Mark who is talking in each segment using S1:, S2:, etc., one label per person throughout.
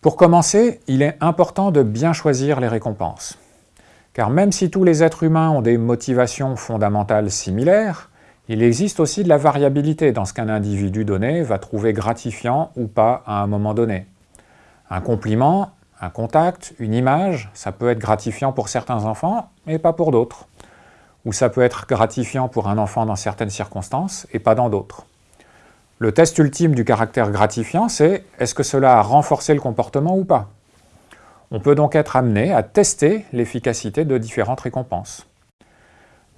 S1: Pour commencer, il est important de bien choisir les récompenses. Car même si tous les êtres humains ont des motivations fondamentales similaires, il existe aussi de la variabilité dans ce qu'un individu donné va trouver gratifiant ou pas à un moment donné. Un compliment, un contact, une image, ça peut être gratifiant pour certains enfants, mais pas pour d'autres. Ou ça peut être gratifiant pour un enfant dans certaines circonstances, et pas dans d'autres. Le test ultime du caractère gratifiant, c'est est-ce que cela a renforcé le comportement ou pas? On peut donc être amené à tester l'efficacité de différentes récompenses.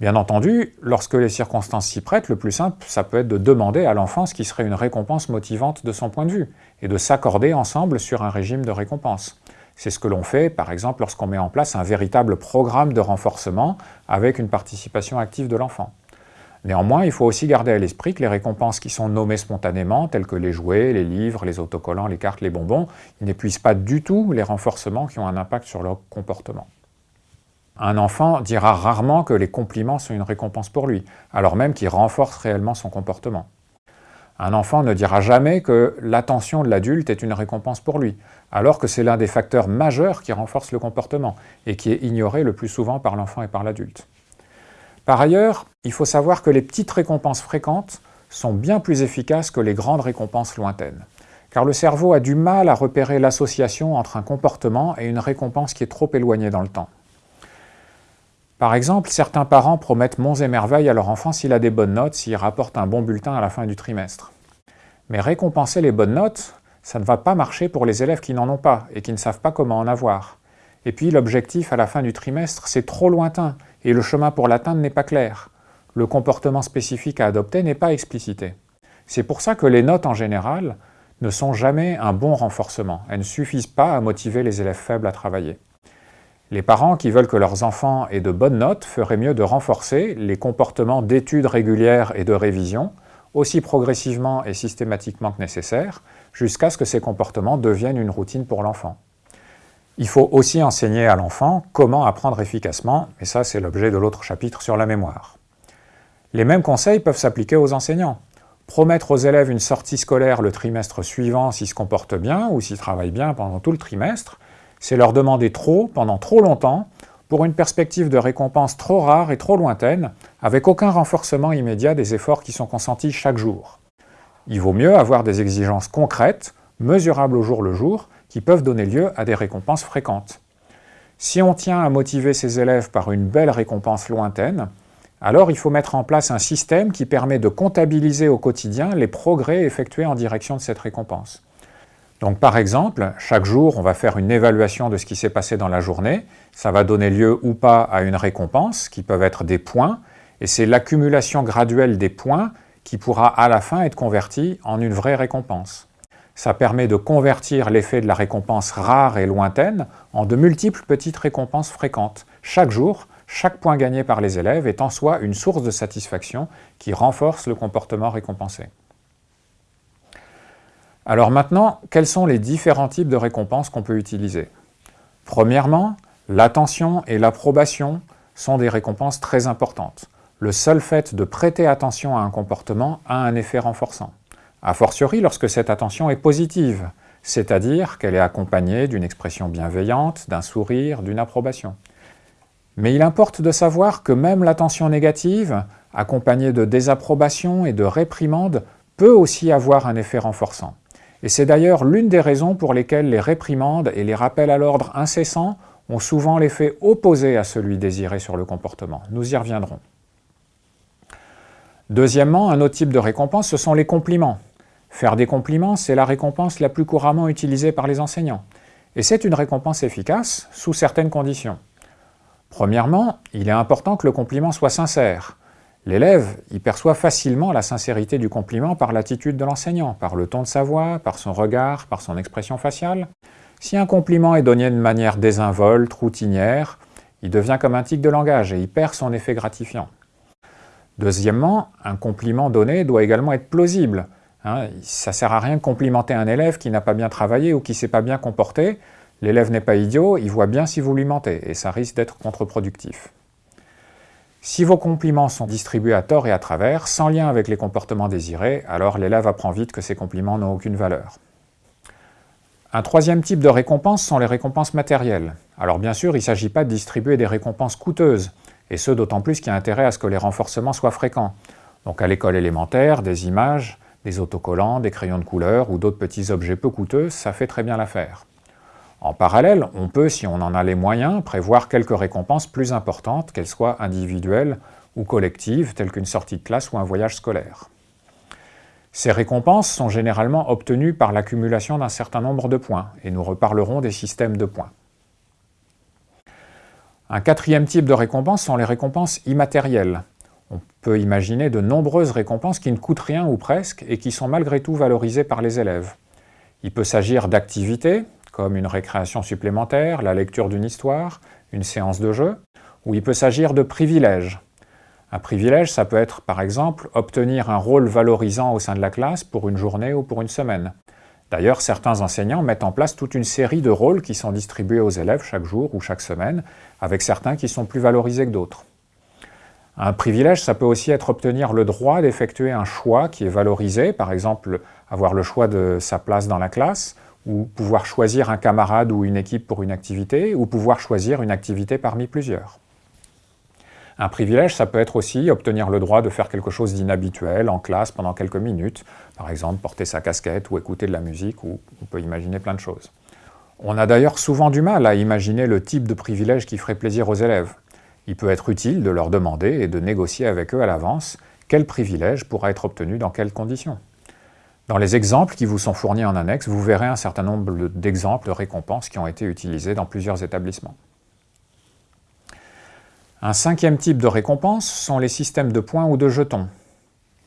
S1: Bien entendu, lorsque les circonstances s'y prêtent, le plus simple, ça peut être de demander à l'enfant ce qui serait une récompense motivante de son point de vue, et de s'accorder ensemble sur un régime de récompense. C'est ce que l'on fait, par exemple, lorsqu'on met en place un véritable programme de renforcement avec une participation active de l'enfant. Néanmoins, il faut aussi garder à l'esprit que les récompenses qui sont nommées spontanément, telles que les jouets, les livres, les autocollants, les cartes, les bonbons, n'épuisent pas du tout les renforcements qui ont un impact sur leur comportement. Un enfant dira rarement que les compliments sont une récompense pour lui, alors même qu'il renforce réellement son comportement. Un enfant ne dira jamais que l'attention de l'adulte est une récompense pour lui, alors que c'est l'un des facteurs majeurs qui renforce le comportement et qui est ignoré le plus souvent par l'enfant et par l'adulte. Par ailleurs, il faut savoir que les petites récompenses fréquentes sont bien plus efficaces que les grandes récompenses lointaines, car le cerveau a du mal à repérer l'association entre un comportement et une récompense qui est trop éloignée dans le temps. Par exemple, certains parents promettent monts et merveilles à leur enfant s'il a des bonnes notes, s'il rapporte un bon bulletin à la fin du trimestre. Mais récompenser les bonnes notes, ça ne va pas marcher pour les élèves qui n'en ont pas et qui ne savent pas comment en avoir. Et puis l'objectif à la fin du trimestre, c'est trop lointain et le chemin pour l'atteindre n'est pas clair. Le comportement spécifique à adopter n'est pas explicité. C'est pour ça que les notes en général ne sont jamais un bon renforcement. Elles ne suffisent pas à motiver les élèves faibles à travailler. Les parents qui veulent que leurs enfants aient de bonnes notes feraient mieux de renforcer les comportements d'études régulières et de révision, aussi progressivement et systématiquement que nécessaire, jusqu'à ce que ces comportements deviennent une routine pour l'enfant. Il faut aussi enseigner à l'enfant comment apprendre efficacement, et ça c'est l'objet de l'autre chapitre sur la mémoire. Les mêmes conseils peuvent s'appliquer aux enseignants. Promettre aux élèves une sortie scolaire le trimestre suivant s'ils se comportent bien ou s'ils travaillent bien pendant tout le trimestre, c'est leur demander trop, pendant trop longtemps, pour une perspective de récompense trop rare et trop lointaine, avec aucun renforcement immédiat des efforts qui sont consentis chaque jour. Il vaut mieux avoir des exigences concrètes, mesurables au jour le jour, qui peuvent donner lieu à des récompenses fréquentes. Si on tient à motiver ses élèves par une belle récompense lointaine, alors il faut mettre en place un système qui permet de comptabiliser au quotidien les progrès effectués en direction de cette récompense. Donc par exemple, chaque jour, on va faire une évaluation de ce qui s'est passé dans la journée. Ça va donner lieu ou pas à une récompense, qui peuvent être des points, et c'est l'accumulation graduelle des points qui pourra à la fin être convertie en une vraie récompense. Ça permet de convertir l'effet de la récompense rare et lointaine en de multiples petites récompenses fréquentes. Chaque jour, chaque point gagné par les élèves est en soi une source de satisfaction qui renforce le comportement récompensé. Alors maintenant, quels sont les différents types de récompenses qu'on peut utiliser? Premièrement, l'attention et l'approbation sont des récompenses très importantes. Le seul fait de prêter attention à un comportement a un effet renforçant. A fortiori lorsque cette attention est positive, c'est-à-dire qu'elle est accompagnée d'une expression bienveillante, d'un sourire, d'une approbation. Mais il importe de savoir que même l'attention négative, accompagnée de désapprobation et de réprimande, peut aussi avoir un effet renforçant. Et c'est d'ailleurs l'une des raisons pour lesquelles les réprimandes et les rappels à l'ordre incessants ont souvent l'effet opposé à celui désiré sur le comportement. Nous y reviendrons. Deuxièmement, un autre type de récompense, ce sont les compliments. Faire des compliments, c'est la récompense la plus couramment utilisée par les enseignants. Et c'est une récompense efficace, sous certaines conditions. Premièrement, il est important que le compliment soit sincère. L'élève y perçoit facilement la sincérité du compliment par l'attitude de l'enseignant, par le ton de sa voix, par son regard, par son expression faciale. Si un compliment est donné de manière désinvolte, routinière, il devient comme un tic de langage et il perd son effet gratifiant. Deuxièmement, un compliment donné doit également être plausible. Hein. ça ne sert à rien de complimenter un élève qui n'a pas bien travaillé ou qui ne s'est pas bien comporté. L'élève n'est pas idiot, il voit bien si vous lui mentez, et ça risque d'être contre-productif. Si vos compliments sont distribués à tort et à travers, sans lien avec les comportements désirés, alors l'élève apprend vite que ces compliments n'ont aucune valeur. Un troisième type de récompense sont les récompenses matérielles. Alors bien sûr, il ne s'agit pas de distribuer des récompenses coûteuses, et ce d'autant plus qu'il y a intérêt à ce que les renforcements soient fréquents. Donc à l'école élémentaire, des images, des autocollants, des crayons de couleur ou d'autres petits objets peu coûteux, ça fait très bien l'affaire. En parallèle, on peut, si on en a les moyens, prévoir quelques récompenses plus importantes, qu'elles soient individuelles ou collectives, telles qu'une sortie de classe ou un voyage scolaire. Ces récompenses sont généralement obtenues par l'accumulation d'un certain nombre de points, et nous reparlerons des systèmes de points. Un quatrième type de récompense sont les récompenses immatérielles. On peut imaginer de nombreuses récompenses qui ne coûtent rien ou presque et qui sont malgré tout valorisées par les élèves. Il peut s'agir d'activités, comme une récréation supplémentaire, la lecture d'une histoire, une séance de jeu, ou il peut s'agir de privilèges, un privilège, ça peut être par exemple obtenir un rôle valorisant au sein de la classe pour une journée ou pour une semaine. D'ailleurs, certains enseignants mettent en place toute une série de rôles qui sont distribués aux élèves chaque jour ou chaque semaine, avec certains qui sont plus valorisés que d'autres. Un privilège, ça peut aussi être obtenir le droit d'effectuer un choix qui est valorisé, par exemple avoir le choix de sa place dans la classe, ou pouvoir choisir un camarade ou une équipe pour une activité, ou pouvoir choisir une activité parmi plusieurs. Un privilège, ça peut être aussi obtenir le droit de faire quelque chose d'inhabituel en classe pendant quelques minutes, par exemple porter sa casquette ou écouter de la musique, ou on peut imaginer plein de choses. On a d'ailleurs souvent du mal à imaginer le type de privilège qui ferait plaisir aux élèves. Il peut être utile de leur demander et de négocier avec eux à l'avance quel privilège pourra être obtenu dans quelles conditions. Dans les exemples qui vous sont fournis en annexe, vous verrez un certain nombre d'exemples de récompenses qui ont été utilisés dans plusieurs établissements. Un cinquième type de récompense sont les systèmes de points ou de jetons.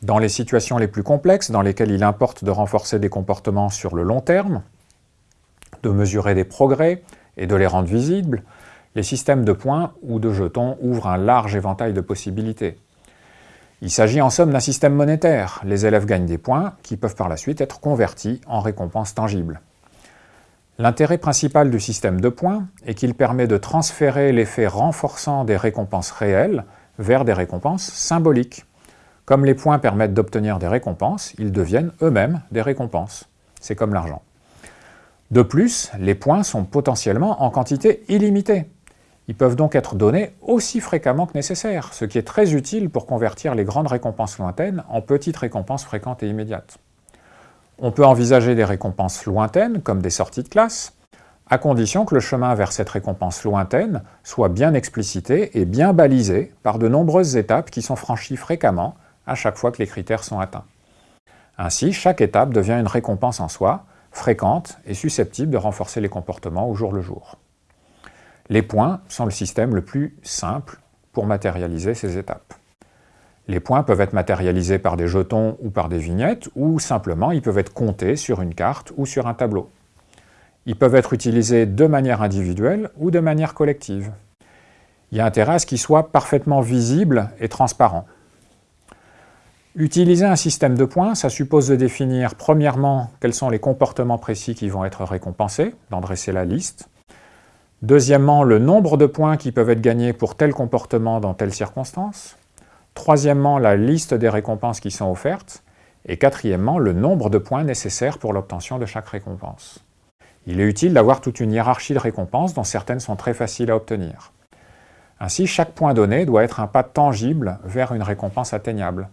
S1: Dans les situations les plus complexes, dans lesquelles il importe de renforcer des comportements sur le long terme, de mesurer des progrès et de les rendre visibles, les systèmes de points ou de jetons ouvrent un large éventail de possibilités. Il s'agit en somme d'un système monétaire. Les élèves gagnent des points qui peuvent par la suite être convertis en récompenses tangibles. L'intérêt principal du système de points est qu'il permet de transférer l'effet renforçant des récompenses réelles vers des récompenses symboliques. Comme les points permettent d'obtenir des récompenses, ils deviennent eux-mêmes des récompenses. C'est comme l'argent. De plus, les points sont potentiellement en quantité illimitée. Ils peuvent donc être donnés aussi fréquemment que nécessaire, ce qui est très utile pour convertir les grandes récompenses lointaines en petites récompenses fréquentes et immédiates. On peut envisager des récompenses lointaines, comme des sorties de classe, à condition que le chemin vers cette récompense lointaine soit bien explicité et bien balisé par de nombreuses étapes qui sont franchies fréquemment à chaque fois que les critères sont atteints. Ainsi, chaque étape devient une récompense en soi, fréquente et susceptible de renforcer les comportements au jour le jour. Les points sont le système le plus simple pour matérialiser ces étapes. Les points peuvent être matérialisés par des jetons ou par des vignettes, ou simplement ils peuvent être comptés sur une carte ou sur un tableau. Ils peuvent être utilisés de manière individuelle ou de manière collective. Il y a intérêt à ce qu'ils soient parfaitement visibles et transparents. Utiliser un système de points, ça suppose de définir premièrement quels sont les comportements précis qui vont être récompensés, d'en dresser la liste. Deuxièmement, le nombre de points qui peuvent être gagnés pour tel comportement dans telle circonstance. Troisièmement, la liste des récompenses qui sont offertes. Et quatrièmement, le nombre de points nécessaires pour l'obtention de chaque récompense. Il est utile d'avoir toute une hiérarchie de récompenses dont certaines sont très faciles à obtenir. Ainsi, chaque point donné doit être un pas tangible vers une récompense atteignable.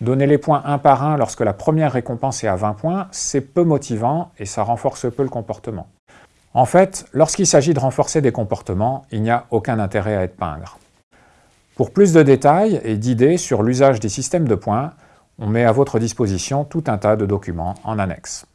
S1: Donner les points un par un lorsque la première récompense est à 20 points, c'est peu motivant et ça renforce peu le comportement. En fait, lorsqu'il s'agit de renforcer des comportements, il n'y a aucun intérêt à être pingre. Pour plus de détails et d'idées sur l'usage des systèmes de points, on met à votre disposition tout un tas de documents en annexe.